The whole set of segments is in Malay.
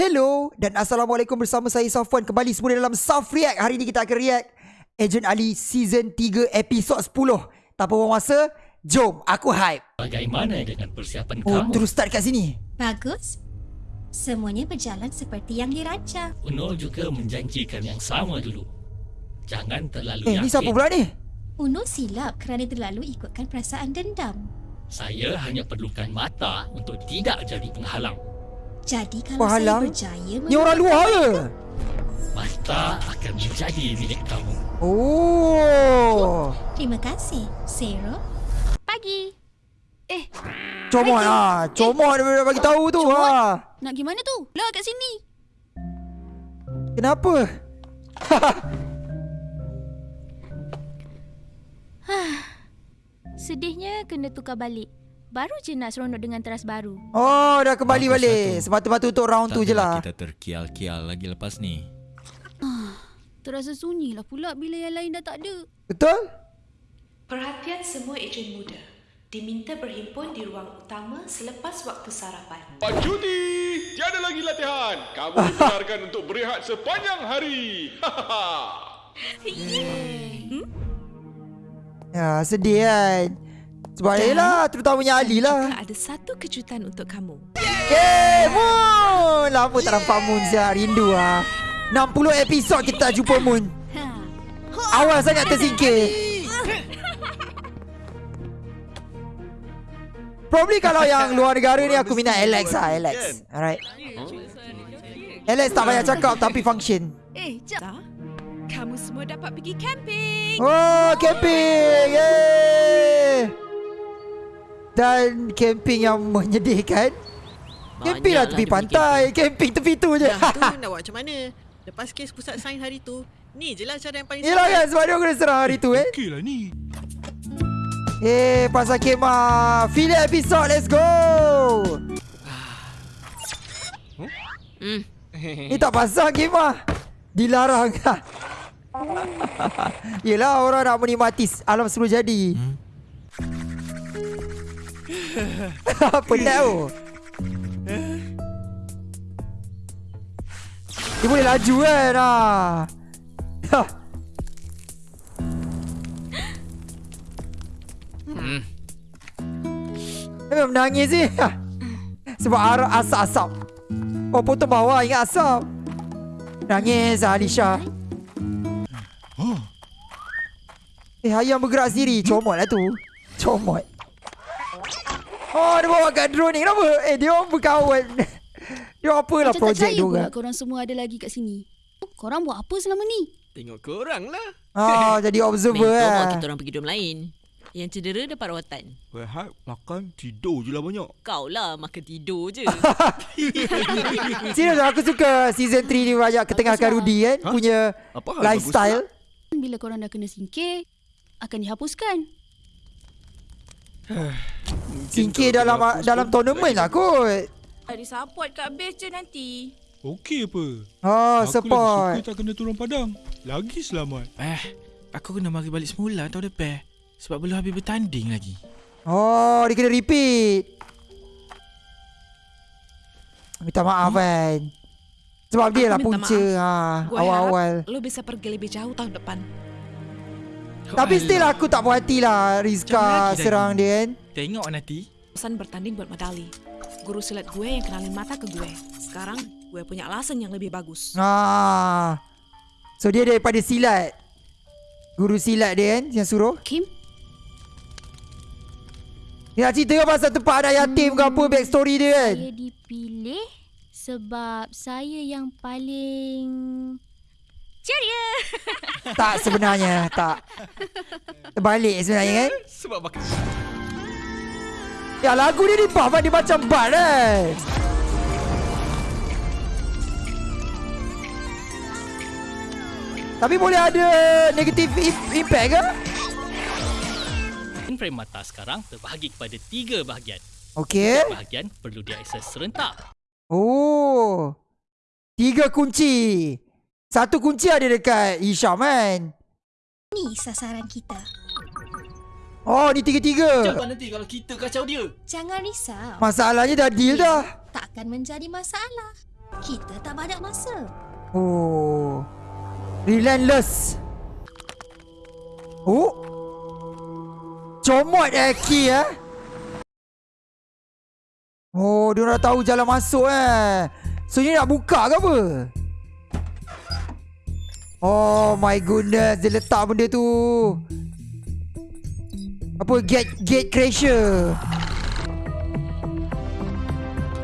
Hello dan Assalamualaikum bersama saya Safwan Kembali semula dalam Saf React Hari ini kita akan react Agent Ali Season 3 Episod 10 Tanpa buang masa Jom aku hype Bagaimana dengan persiapan Oh kamu? terus start kat sini Bagus. Semuanya berjalan seperti yang dirancang. Uno juga menjanjikan yang sama dulu. Jangan terlalu Eh yakin. ni siapa pula ni? Uno silap kerana terlalu ikutkan perasaan dendam. Saya hanya perlukan mata untuk tidak jadi penghalang. Jadi kalau Pahalang? saya berjaya Ni orang luar ke? Mata akan menjadi milik kamu. Oh Terima kasih, Zero. Pagi. Eh, Comot lah Comot dia dah bagi tahu tu ha. nak gimana tu? Lah kat sini. Kenapa? Sedihnya kena tukar balik. Baru je nak seronok dengan teras baru. Oh dah kembali Bagus balik. Semata-mata untuk round tu je lah Kita terkial-kial lagi lepas ni. Terasa sunyi lah pula bila yang lain dah tak ada. Betul? Perhatian semua ejen muda. Diminta berhimpun di ruang utama selepas waktu sarapan. Pak Cuti, tiada lagi latihan. Kamu dibenarkan untuk berehat sepanjang hari. Ya sedih kan Sebab yelah Terutamanya Ali lah. ada satu kejutan untuk kamu. Yeay Moon. Lama tak nampak Moon siap Rindu lah 60 episod kita tak jumpa Moon. Awal sangat tersingkir. Probably kalau yang luar negara ni Aku minat Alex lah Alex. Alright. Alex tak banyak cakap Tapi function. Eh, jap. Kamu semua dapat pergi camping. Oh camping. Yeay Dan camping yang menyedihkan. Camping lah tepi pantai Camping. tepi tu je. Dah tu nak buat macam mana? Lepas kes pusat sains hari tu, ni je lah cara yang paling Yelah kan sebab dia kena serang hari tu eh. Okey lah ni. Eh pasal kemah Filler episode let's go. Ni tak pasal kemah Dilarang. Yelah orang nak menikmati alam sebelum jadi Penat tu Dia boleh laju kan? Ah. Dia memang menangis ni. Sebab arah asap-asap. Oh potong bawah ingat asap. Nangis Alisha. Eh ayam bergerak sendiri. Comot lah tu. Comot Oh dia bawa kat drone ni Kenapa? Eh dia orang berkawan Dia orang apalah Macam tak projek dia pula orang korang semua ada lagi kat sini. Korang buat apa selama ni? Tengok korang lah. Ah jadi observer Mentor lah kita orang pergi dom lain. Yang cedera dapat rawatan. Rehat, makan, tidur je lah banyak. Kau lah makan tidur je. Serius aku suka season 3 ni banyak ketengahkan Baguslah. Rudy kan Ha? Punya Apa lifestyle Bila korang dah kena singkir, akan dihapuskan. Singkir dalam dalam tournament lah kot Ada support kat base je nanti. Okey apa? Oh Aku support lagi suka tak kena turun padang. Lagi selamat. Eh, aku kena mari balik semula tau depan. Sebab belum habis bertanding lagi. Oh dia kena repeat Minta maaf kan Sebab dia lah punca ha, Awal-awal lo bisa pergi lebih jauh tahun depan. Tapi still aku tak puas hati lah Rizka lagi serang dia kan Tengok nanti. Pesan bertanding buat medali. Guru silat gue yang kenalin mata ke gue. Sekarang gue punya alasan yang lebih bagus. ah. So dia daripada silat Guru silat dia kan Yang suruh Kim, Dia nak cerita pasal tempat anak yatim ke apa Backstory dia kan saya dipilih sebab saya yang paling ceria. Tak sebenarnya Tak Terbalik sebenarnya kan Sebab makan. Ya lagu dia ni buff kan Dia macam bad kan Tapi boleh ada Negative im- impact ke? Frame mata sekarang terbahagi kepada tiga bahagian. Okay Bahagian perlu diakses serentak. Oh Tiga kunci Satu kunci ada dekat Hisham kan Ni sasaran kita. Oh ni tiga-tiga Macam nanti kalau kita kacau dia? Jangan risau. Masalahnya dah deal dah Takkan menjadi masalah. Kita tak banyak masa. Oh. Relentless. Oh. Comot eh key eh. Oh, dia dah tahu jalan masuk eh. So ni nak buka ke apa? Oh my goodness, dia letak benda tu. Apa gate gate crasher.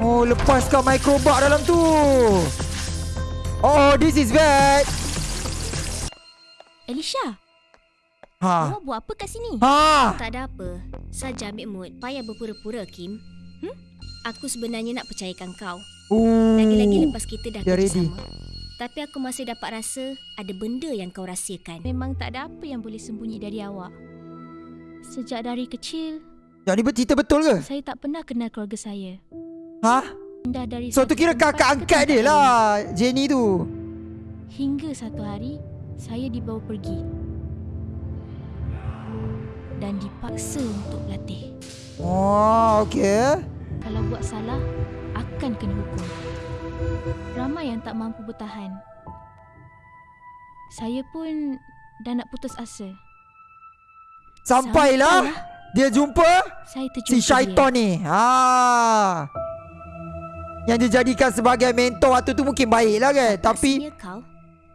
Oh, lepaskan microbug dalam tu. Oh, this is bad. Elisha, Ha. awak buat apa kat sini? Ha. Tak ada apa. Saja ambil mood. Payah berpura-pura, Kim. Hmm? Aku sebenarnya nak percayakan kau. Ooh. Lagi-lagi lepas kita dah Dia kerja ready. sama. Tapi aku masih dapat rasa ada benda yang kau rahsiakan. Memang tak ada apa yang boleh sembunyi dari awak. Sejak dari kecil, Yang ni cerita betul ke? saya tak pernah kenal keluarga saya. Ha? Dah dari So tu kira kakak angkat dia lah Jenny tu Hingga satu hari, saya dibawa pergi. Dan dipaksa untuk berlatih. Oh okay Kalau buat salah, akan kena hukum. Ramai yang tak mampu bertahan. Saya pun dah nak putus asa. Sampailah Dia jumpa Saya terjumpa Si syaitan ni ha. Yang dia jadikan sebagai mentor Waktu tu mungkin baik lah kan Tapi Rasanya kau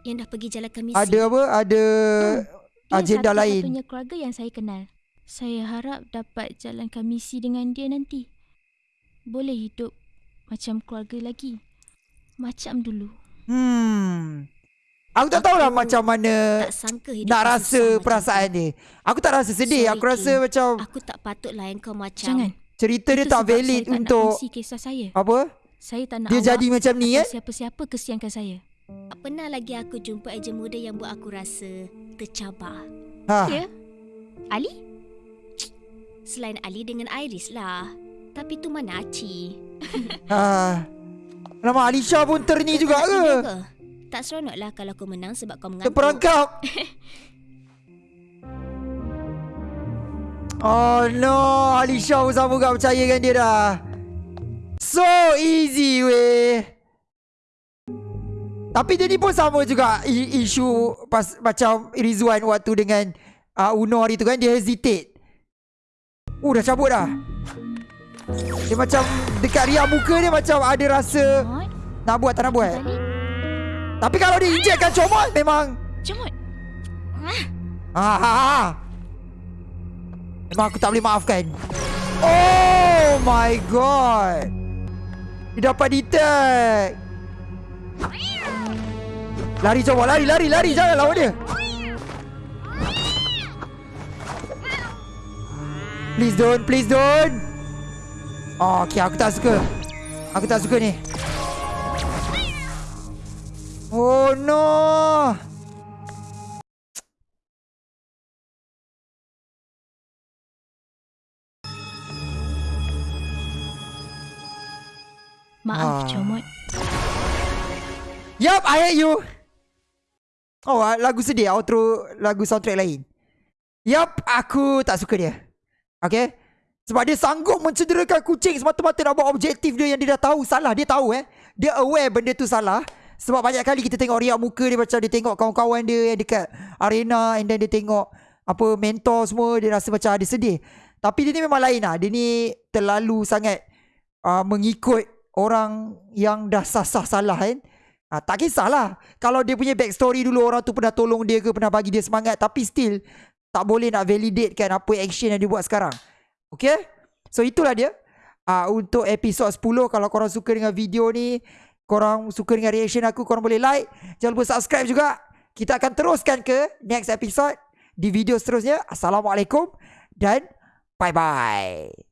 yang dah pergi jalankan misi. Ada apa Ada Dia Agenda lain satu-satunya keluarga yang saya kenal. Saya harap dapat jalankan misi dengan dia nanti. Boleh hidup macam keluarga lagi. Macam dulu. Hmm Aku tak tahulah Aku macam mana tak sangka hidup Nak rasa perasaan dia Aku tak rasa sedih Sorry, Aku rasa Kim. macam Aku tak patut layan kau macam Jangan. Cerita dia Itu tak valid saya tak untuk nak kisah saya. Apa Saya tak nak Dia awak jadi macam ni kan siapa-siapa kesiankan saya. Tak pernah lagi aku jumpa ejen muda yang buat aku rasa tercabar. ha. Ya? Ali? Selain Ali dengan Iris lah. Tapi tu mana Aci? ha. Lama Alisha pun terni juga ke? Tak seronok lah kalau kau menang sebab kau mengantuk. Terperangkap. Oh no. Alisha pun sama gak percayakan dia dah. So easy weh. Tapi dia ni pun sama juga Isu pas, Macam Rizwan waktu dengan uh, Uno hari tu kan Dia hesitate. Uh dah cabut dah Dia macam Dekat riak muka dia macam ada rasa Comot? Nak buat tak nak buat? Tapi kalau dia injekkan comot Memang Comot? Ah, ah, ah. Memang aku tak boleh maafkan. Oh my god. Dia dapat detect. Lari coba, lari, lari, lari. Jangan lawan dia. Please don't, please don't. Oh, okay, aku tak suka. Aku tak suka ni. Oh no. Maaf, Ah. Comot. Yup, I hate you. Oh, ah, lagu sedih. Outro lagu soundtrack lain. Yup, aku tak suka dia. Okay? Sebab dia sanggup mencederakan kucing semata-mata nak buat objektif dia yang dia dah tahu salah. Dia tahu eh. Dia aware benda tu salah. Sebab banyak kali kita tengok riak muka dia macam dia tengok kawan-kawan dia yang dekat arena and then dia tengok apa mentor semua dia rasa macam ada sedih. Tapi dia ni memang lain lah. Dia ni terlalu sangat uh, mengikut orang yang dah sah-sah salah kan. Ha, tak kisahlah Kalau dia punya backstory dulu Orang tu pernah tolong dia ke Pernah bagi dia semangat Tapi still Tak boleh nak validate kan Apa action yang dia buat sekarang Okay? So itulah dia. Uh, Untuk episod 10 Kalau korang suka dengan video ni Korang suka dengan reaction aku Korang boleh like. Jangan lupa subscribe juga. Kita akan teruskan ke Next episode Di video seterusnya. Assalamualaikum Dan Bye bye